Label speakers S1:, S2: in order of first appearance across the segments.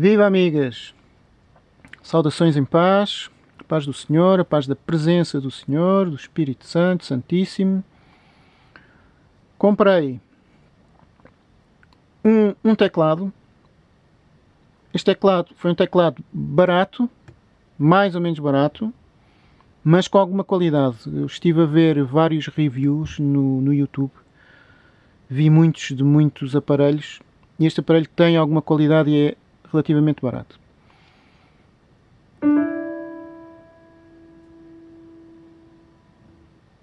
S1: Viva amigas! Saudações em paz, a paz do Senhor, a paz da presença do Senhor, do Espírito Santo, Santíssimo. Comprei um, um teclado. Este teclado foi um teclado barato, mais ou menos barato, mas com alguma qualidade. Eu estive a ver vários reviews no, no YouTube, vi muitos de muitos aparelhos e este aparelho tem alguma qualidade e é relativamente barato.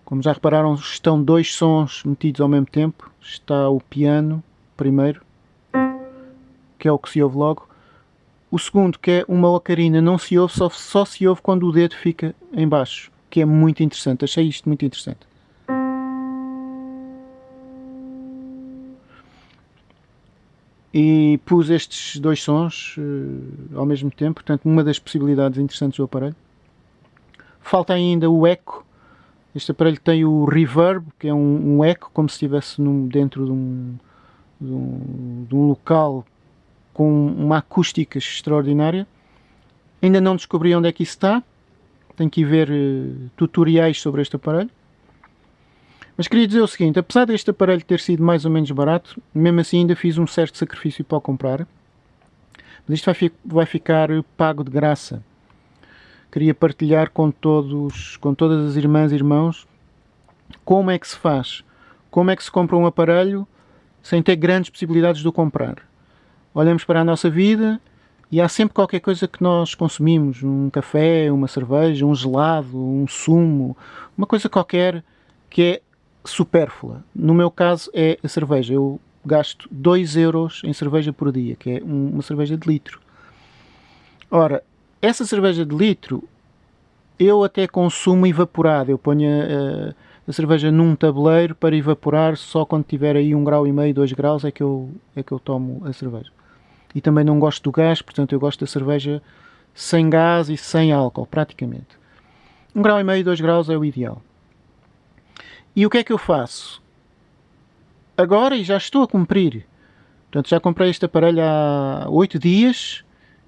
S1: Como já repararam, estão dois sons metidos ao mesmo tempo. Está o piano primeiro, que é o que se ouve logo. O segundo, que é uma ocarina, não se ouve, só, só se ouve quando o dedo fica em baixo, que é muito interessante. Achei isto muito interessante. E pus estes dois sons uh, ao mesmo tempo, portanto uma das possibilidades interessantes do aparelho. Falta ainda o eco, este aparelho tem o reverb, que é um, um eco, como se estivesse num, dentro de um, de um, de um local com uma acústica extraordinária. Ainda não descobri onde é que isso está, tenho que ir ver uh, tutoriais sobre este aparelho. Mas queria dizer o seguinte, apesar deste aparelho ter sido mais ou menos barato, mesmo assim ainda fiz um certo sacrifício para o comprar. Mas isto vai, fi vai ficar pago de graça. Queria partilhar com todos, com todas as irmãs e irmãos, como é que se faz, como é que se compra um aparelho sem ter grandes possibilidades de o comprar. Olhamos para a nossa vida e há sempre qualquer coisa que nós consumimos, um café, uma cerveja, um gelado, um sumo, uma coisa qualquer que é supérflua. No meu caso é a cerveja. Eu gasto 2 euros em cerveja por dia, que é uma cerveja de litro. Ora, essa cerveja de litro eu até consumo evaporada. Eu ponho a, a, cerveja num tabuleiro para evaporar só quando tiver aí um grau e meio, 2 graus é que, eu, é que eu tomo a cerveja. E também não gosto do gás, portanto eu gosto da cerveja sem gás e sem álcool, praticamente. Um grau e meio, 2 graus é o ideal. E o que é que eu faço? Agora, e já estou a cumprir, portanto já comprei este aparelho há 8 dias,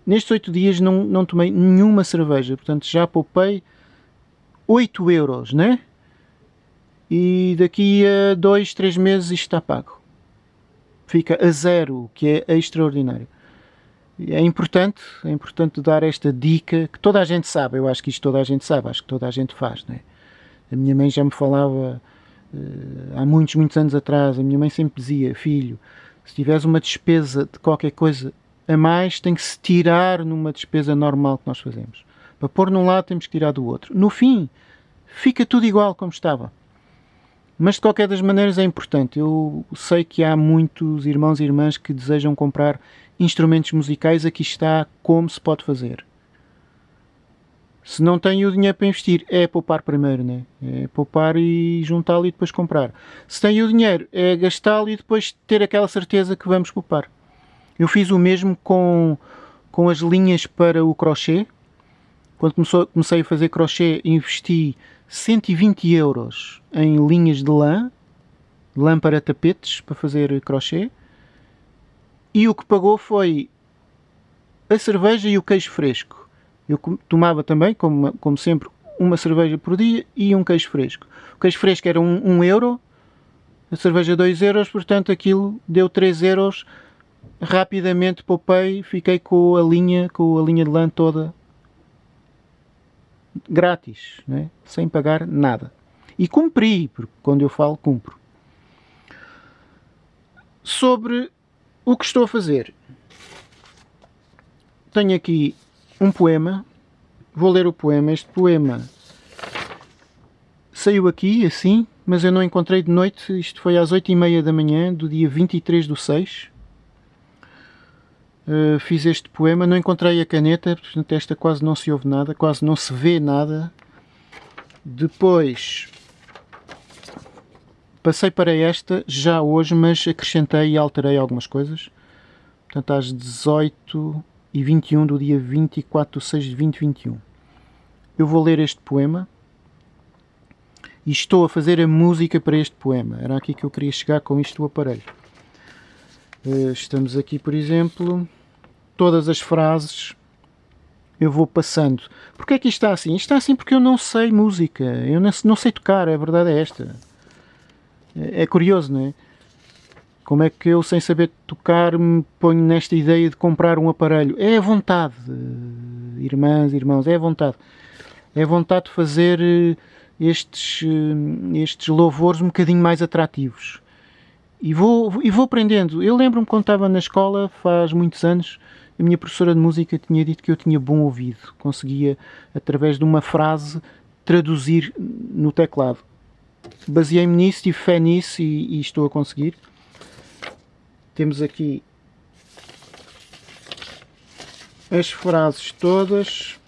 S1: nestes 8 dias não, não tomei nenhuma cerveja, portanto já poupei 8 euros, né? E daqui a 2, 3 meses isto está pago. Fica a zero, o que é extraordinário. É importante, é importante dar esta dica que toda a gente sabe, eu acho que isto toda a gente sabe, acho que toda a gente faz, né? A minha mãe já me falava há muitos, muitos anos atrás, a minha mãe sempre dizia, filho, se tiveres uma despesa de qualquer coisa a mais, tem que se tirar numa despesa normal que nós fazemos. Para pôr num lado temos que tirar do outro. No fim, fica tudo igual como estava. Mas de qualquer das maneiras é importante. Eu sei que há muitos irmãos e irmãs que desejam comprar instrumentos musicais. Aqui está como se pode fazer. Se não tem o dinheiro para investir, é poupar primeiro, né? É poupar e juntá-lo e depois comprar. Se tem o dinheiro, é gastá-lo e depois ter aquela certeza que vamos poupar. Eu fiz o mesmo com, com as linhas para o crochê. Quando começou, comecei a fazer crochê, investi 120 euros em linhas de lã, lã para tapetes, para fazer crochê. E o que pagou foi a cerveja e o queijo fresco eu tomava também, como, como sempre, uma cerveja por dia e um queijo fresco. O queijo fresco era 1 um, um euro, a cerveja 2 euros, portanto aquilo deu 3 euros. Rapidamente poupei, fiquei com a linha, com a linha de lã toda grátis, né? sem pagar nada. E cumpri, porque quando eu falo, cumpro. Sobre o que estou a fazer. Tenho aqui um poema. Vou ler o poema. Este poema saiu aqui, assim, mas eu não encontrei de noite. Isto foi às 8 e meia da manhã, do dia 23 do 6. Uh, fiz este poema, não encontrei a caneta, portanto esta quase não se ouve nada, quase não se vê nada. Depois passei para esta já hoje, mas acrescentei e alterei algumas coisas. Portanto, às 18 e 21 do dia 24 de 6 de 2021. Eu vou ler este poema e estou a fazer a música para este poema. Era aqui que eu queria chegar com isto do aparelho. Eh, estamos aqui, por exemplo, todas as frases eu vou passando. Porquê é que isto está assim? Isto está assim porque eu não sei música, eu não, sei tocar, a verdade é esta. É, é curioso, não é? Como é que eu, sem saber tocar, me ponho nesta ideia de comprar um aparelho? É a vontade, irmãs, irmãos, é a vontade. É a vontade de fazer eh, estes, eh, estes louvores um bocadinho mais atrativos. E vou, e vou aprendendo. Eu lembro-me quando estava na escola, faz muitos anos, a minha professora de música tinha dito que eu tinha bom ouvido, conseguia, através de uma frase, traduzir no teclado. Baseei-me nisso, tive fé nisso e, e estou a conseguir. Temos aqui as frases todas.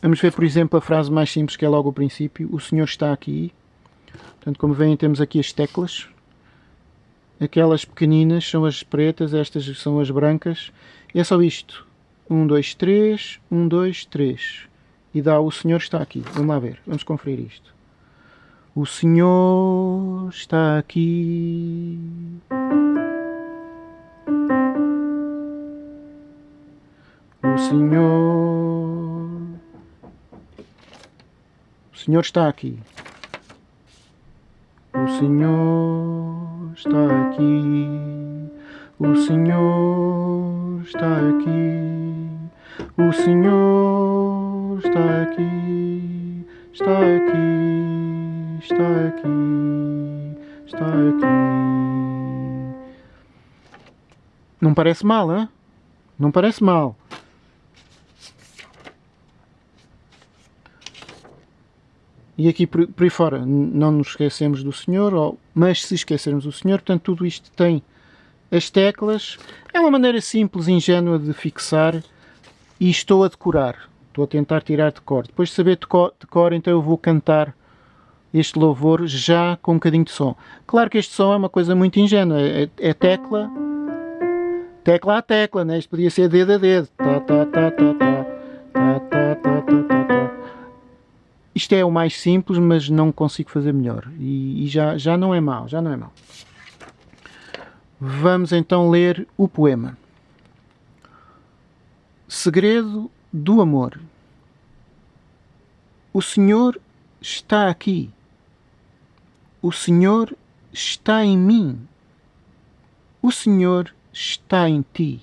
S1: Vamos ver, por exemplo, a frase mais simples que é logo o princípio. O Senhor está aqui. Portanto, como veem, temos aqui as teclas. Aquelas pequeninas são as pretas, estas são as brancas. E é só isto. 1, 2, 3, 1, 2, 3. E dá o Senhor está aqui. Vamos lá ver, vamos conferir isto. O Senhor está aqui. O Senhor. O Senhor está aqui. O Senhor está aqui. O Senhor está aqui. O Senhor está aqui. Está aqui. Está aqui. Está aqui. Não parece mal, hein? Não parece mal. E aqui por, por aí fora não nos esquecemos do Senhor, ou, mas se esquecermos do Senhor, portanto tudo isto tem as teclas. É uma maneira simples, ingênua de fixar e estou a decorar. Estou a tentar tirar de cor. Depois de saber de cor, de cor, então eu vou cantar este louvor já com um bocadinho de som. Claro que este som é uma coisa muito ingênua. É, é tecla, tecla a tecla, né? Isto podia ser dedo a dedo. Isto é o mais simples, mas não consigo fazer melhor. E, e já, já não é mau, já não é mau. Vamos então ler o poema. Segredo do amor. O Senhor está aqui. O Senhor está em mim. O Senhor está em ti.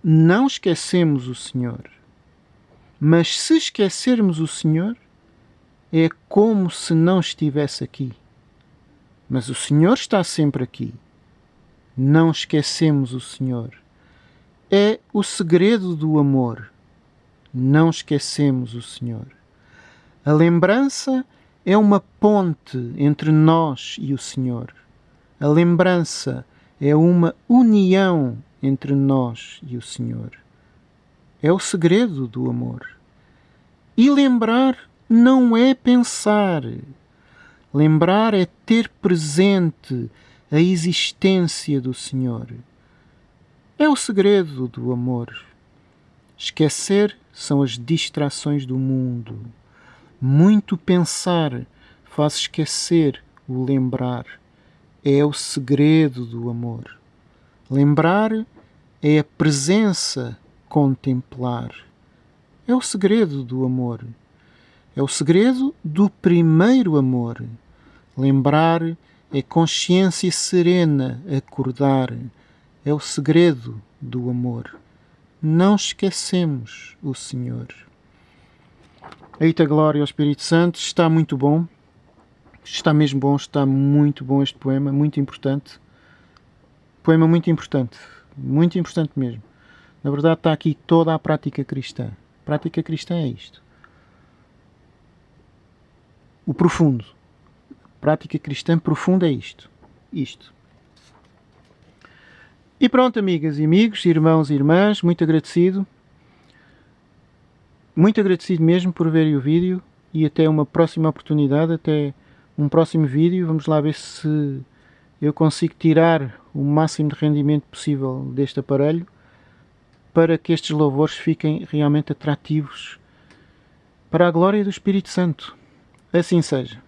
S1: Não esquecemos o Senhor. Mas se esquecermos o Senhor, é como se não estivesse aqui. Mas o Senhor está sempre aqui. Não esquecemos o Senhor. É o segredo do amor. Não esquecemos o Senhor. A lembrança é uma ponte entre nós e o Senhor. A lembrança é uma união entre nós e o Senhor. É o segredo do amor. E lembrar não é pensar. Lembrar é ter presente a existência do Senhor. É o segredo do amor. Esquecer são as distrações do mundo. Muito pensar faz esquecer o lembrar. É o segredo do amor. Lembrar é a presença contemplar. É o segredo do amor. É o segredo do primeiro amor. Lembrar é consciência serena, acordar. É o segredo do amor. Não esquecemos o Senhor. Eita glória ao Espírito Santo, está muito bom. Está mesmo bom, está muito bom este poema, muito importante. Poema muito importante, muito importante mesmo. Na verdade, está aqui toda a prática cristã. Prática cristã é isto. O profundo. Prática cristã profunda é isto. Isto. E pronto, amigas e amigos, irmãos e irmãs, muito agradecido. Muito agradecido mesmo por verem o vídeo e até uma próxima oportunidade, até um próximo vídeo. Vamos lá ver se eu consigo tirar o máximo de rendimento possível deste aparelho para que estes louvores fiquem realmente atrativos para a glória do Espírito Santo. Assim seja.